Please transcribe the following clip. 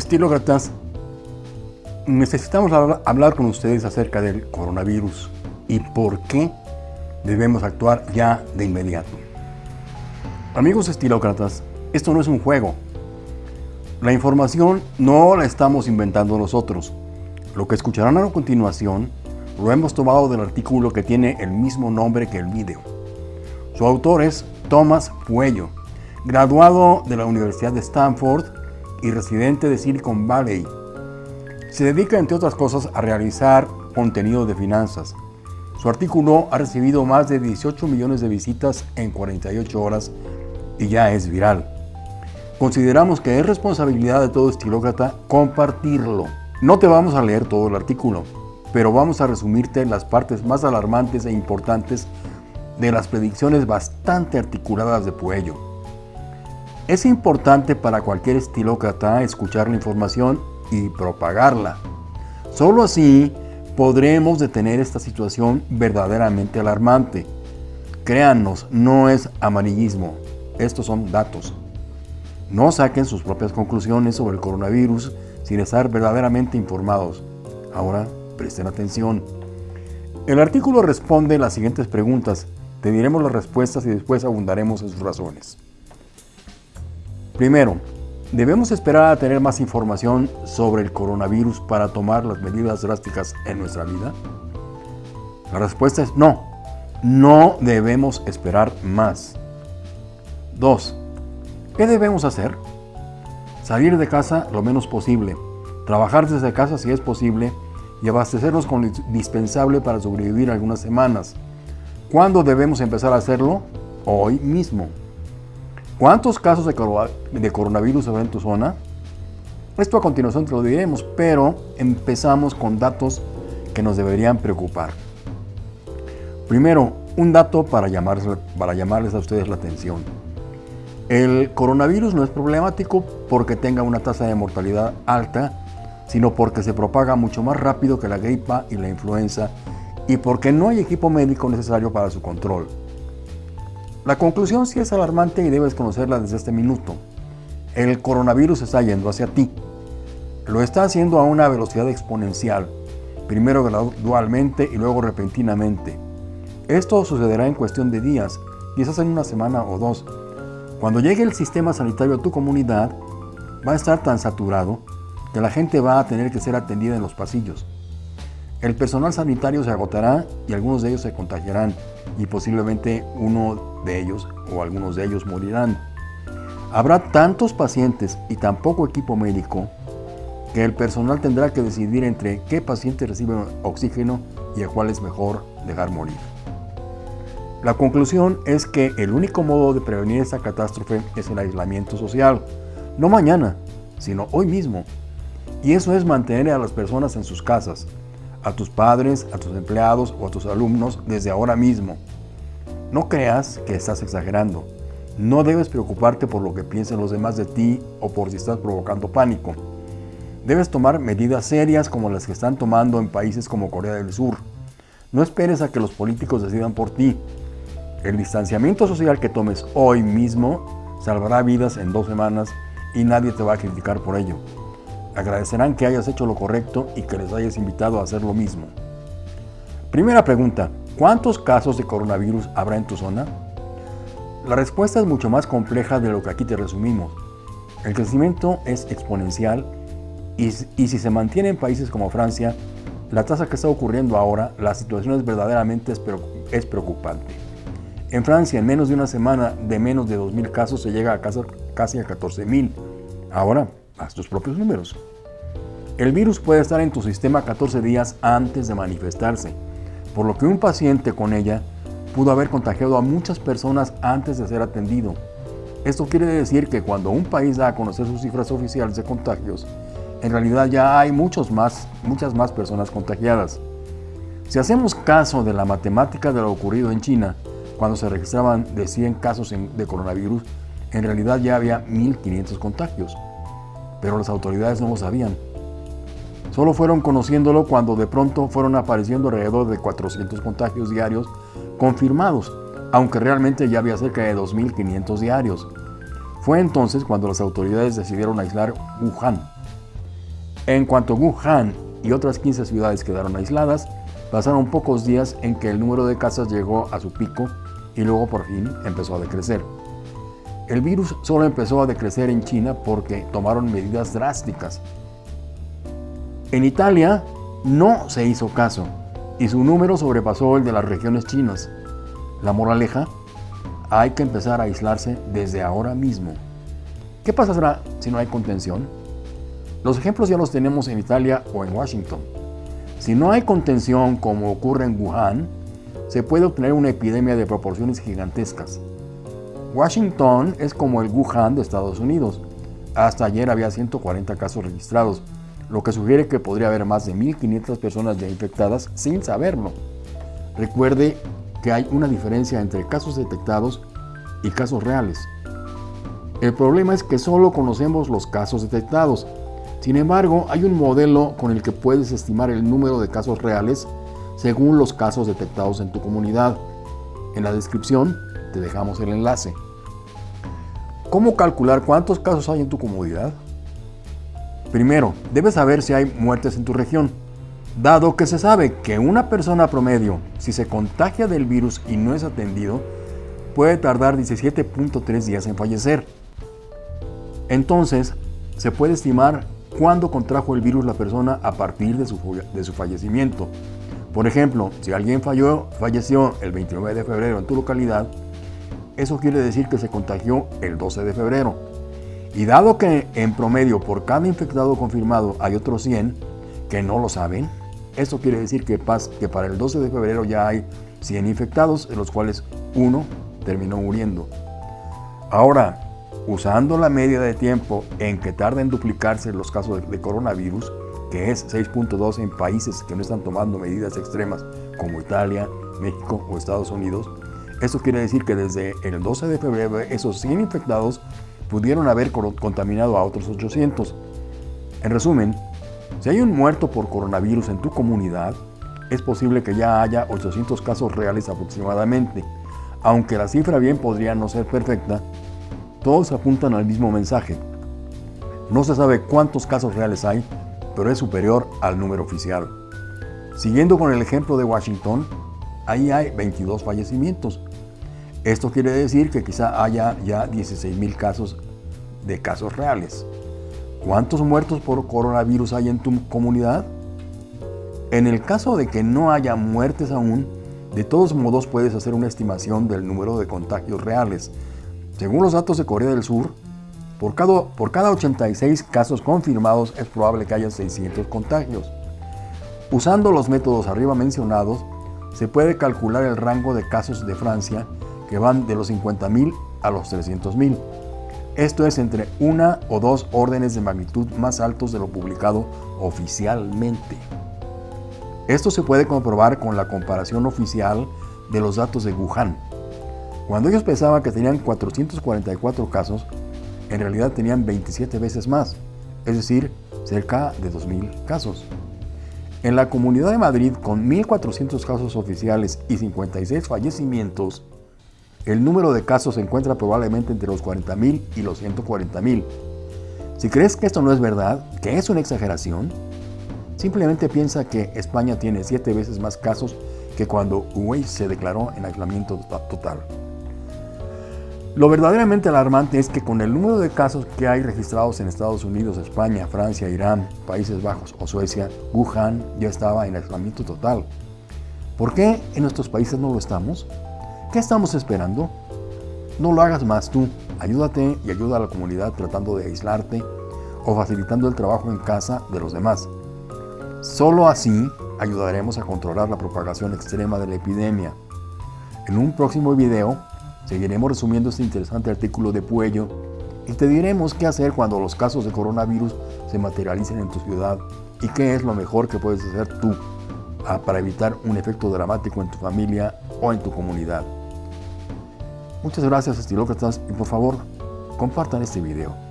Estilócratas, necesitamos hablar con ustedes acerca del coronavirus y por qué debemos actuar ya de inmediato. Amigos estilócratas, esto no es un juego. La información no la estamos inventando nosotros. Lo que escucharán a continuación lo hemos tomado del artículo que tiene el mismo nombre que el video. Su autor es Thomas Puello, graduado de la Universidad de Stanford y residente de Silicon Valley. Se dedica, entre otras cosas, a realizar contenido de finanzas. Su artículo ha recibido más de 18 millones de visitas en 48 horas y ya es viral. Consideramos que es responsabilidad de todo estilócrata compartirlo. No te vamos a leer todo el artículo, pero vamos a resumirte las partes más alarmantes e importantes de las predicciones bastante articuladas de Puello. Es importante para cualquier estilócrata escuchar la información y propagarla. Solo así podremos detener esta situación verdaderamente alarmante. Créanos, no es amarillismo, estos son datos. No saquen sus propias conclusiones sobre el coronavirus sin estar verdaderamente informados. Ahora, presten atención. El artículo responde las siguientes preguntas. Te diremos las respuestas y después abundaremos en sus razones. Primero, ¿debemos esperar a tener más información sobre el coronavirus para tomar las medidas drásticas en nuestra vida? La respuesta es no. No debemos esperar más. 2. ¿Qué debemos hacer? Salir de casa lo menos posible, trabajar desde casa si es posible y abastecernos con lo indispensable para sobrevivir algunas semanas. ¿Cuándo debemos empezar a hacerlo? Hoy mismo. ¿Cuántos casos de coronavirus habrá en tu zona? Esto a continuación te lo diremos, pero empezamos con datos que nos deberían preocupar. Primero, un dato para llamarles, para llamarles a ustedes la atención. El coronavirus no es problemático porque tenga una tasa de mortalidad alta, sino porque se propaga mucho más rápido que la gripa y la influenza y porque no hay equipo médico necesario para su control. La conclusión sí es alarmante y debes conocerla desde este minuto. El coronavirus está yendo hacia ti. Lo está haciendo a una velocidad exponencial, primero gradualmente y luego repentinamente. Esto sucederá en cuestión de días, quizás en una semana o dos. Cuando llegue el sistema sanitario a tu comunidad, va a estar tan saturado que la gente va a tener que ser atendida en los pasillos. El personal sanitario se agotará y algunos de ellos se contagiarán y posiblemente uno de ellos o algunos de ellos morirán. Habrá tantos pacientes y tan poco equipo médico que el personal tendrá que decidir entre qué paciente recibe oxígeno y a cuál es mejor dejar morir. La conclusión es que el único modo de prevenir esta catástrofe es el aislamiento social, no mañana, sino hoy mismo. Y eso es mantener a las personas en sus casas, a tus padres, a tus empleados o a tus alumnos desde ahora mismo. No creas que estás exagerando. No debes preocuparte por lo que piensen los demás de ti o por si estás provocando pánico. Debes tomar medidas serias como las que están tomando en países como Corea del Sur. No esperes a que los políticos decidan por ti. El distanciamiento social que tomes hoy mismo salvará vidas en dos semanas y nadie te va a criticar por ello. Agradecerán que hayas hecho lo correcto y que les hayas invitado a hacer lo mismo. Primera pregunta, ¿cuántos casos de coronavirus habrá en tu zona? La respuesta es mucho más compleja de lo que aquí te resumimos. El crecimiento es exponencial y, si se mantiene en países como Francia, la tasa que está ocurriendo ahora, la situación es verdaderamente es preocupante. En Francia, en menos de una semana de menos de 2.000 casos, se llega a casi a 14.000. Ahora, haz tus propios números. El virus puede estar en tu sistema 14 días antes de manifestarse, por lo que un paciente con ella pudo haber contagiado a muchas personas antes de ser atendido. Esto quiere decir que cuando un país da a conocer sus cifras oficiales de contagios, en realidad ya hay muchos más, muchas más personas contagiadas. Si hacemos caso de la matemática de lo ocurrido en China, cuando se registraban de 100 casos de coronavirus, en realidad ya había 1.500 contagios pero las autoridades no lo sabían. Solo fueron conociéndolo cuando de pronto fueron apareciendo alrededor de 400 contagios diarios confirmados, aunque realmente ya había cerca de 2.500 diarios. Fue entonces cuando las autoridades decidieron aislar Wuhan. En cuanto Wuhan y otras 15 ciudades quedaron aisladas, pasaron pocos días en que el número de casos llegó a su pico y luego por fin empezó a decrecer. El virus solo empezó a decrecer en China porque tomaron medidas drásticas. En Italia no se hizo caso y su número sobrepasó el de las regiones chinas. La moraleja, hay que empezar a aislarse desde ahora mismo. ¿Qué pasará si no hay contención? Los ejemplos ya los tenemos en Italia o en Washington. Si no hay contención como ocurre en Wuhan, se puede obtener una epidemia de proporciones gigantescas. Washington es como el Wuhan de Estados Unidos. Hasta ayer había 140 casos registrados, lo que sugiere que podría haber más de 1.500 personas ya infectadas sin saberlo. Recuerde que hay una diferencia entre casos detectados y casos reales. El problema es que solo conocemos los casos detectados, sin embargo, hay un modelo con el que puedes estimar el número de casos reales según los casos detectados en tu comunidad. En la descripción te dejamos el enlace. ¿Cómo calcular cuántos casos hay en tu comunidad? Primero, debes saber si hay muertes en tu región. Dado que se sabe que una persona promedio, si se contagia del virus y no es atendido, puede tardar 17.3 días en fallecer. Entonces, se puede estimar cuándo contrajo el virus la persona a partir de su, de su fallecimiento. Por ejemplo, si alguien falleció el 29 de febrero en tu localidad, eso quiere decir que se contagió el 12 de febrero. Y dado que en promedio por cada infectado confirmado hay otros 100 que no lo saben, eso quiere decir que, para el 12 de febrero ya hay 100 infectados, de los cuales uno terminó muriendo. Ahora, usando la media de tiempo en que tarda en duplicarse los casos de, coronavirus, que es 6.2 en países que no están tomando medidas extremas como Italia, México o Estados Unidos, eso quiere decir que desde el 12 de febrero esos 100 infectados pudieron haber contaminado a otros 800. En resumen, si hay un muerto por coronavirus en tu comunidad, es posible que ya haya 800 casos reales aproximadamente, aunque la cifra bien podría no ser perfecta todos apuntan al mismo mensaje. No se sabe cuántos casos reales hay, pero es superior al número oficial. Siguiendo con el ejemplo de Washington, ahí hay 22 fallecimientos. Esto quiere decir que quizá haya ya 16.000 casos de casos reales. ¿Cuántos muertos por coronavirus hay en tu comunidad? En el caso de que no haya muertes aún, de todos modos puedes hacer una estimación del número de contagios reales, según los datos de Corea del Sur, por cada, por cada 86 casos confirmados es probable que haya 600 contagios. Usando los métodos arriba mencionados, se puede calcular el rango de casos de Francia que van de los 50.000 a los 300.000. Esto es entre una o dos órdenes de magnitud más altos de lo publicado oficialmente. Esto se puede comprobar con la comparación oficial de los datos de Wuhan, cuando ellos pensaban que tenían 444 casos, en realidad tenían 27 veces más, es decir, cerca de 2.000 casos. En la Comunidad de Madrid, con 1.400 casos oficiales y 56 fallecimientos, el número de casos se encuentra probablemente entre los 40.000 y los 140.000. Si crees que esto no es verdad, que es una exageración, simplemente piensa que España tiene 7 veces más casos que cuando Huawei se declaró en aislamiento total. Lo verdaderamente alarmante es que con el número de casos que hay registrados en Estados Unidos, España, Francia, Irán, Países Bajos o Suecia, Wuhan ya estaba en aislamiento total. ¿Por qué en nuestros países no lo estamos? ¿Qué estamos esperando? No lo hagas más tú. Ayúdate y ayuda a la comunidad tratando de aislarte o facilitando el trabajo en casa de los demás. Solo así ayudaremos a controlar la propagación extrema de la epidemia. En un próximo video Seguiremos resumiendo este interesante artículo de Puello y te diremos qué hacer cuando los casos de coronavirus se materialicen en tu ciudad y qué es lo mejor que puedes hacer tú ah, para evitar un efecto dramático en tu familia o en tu comunidad. Muchas gracias estilócratas y por favor compartan este video.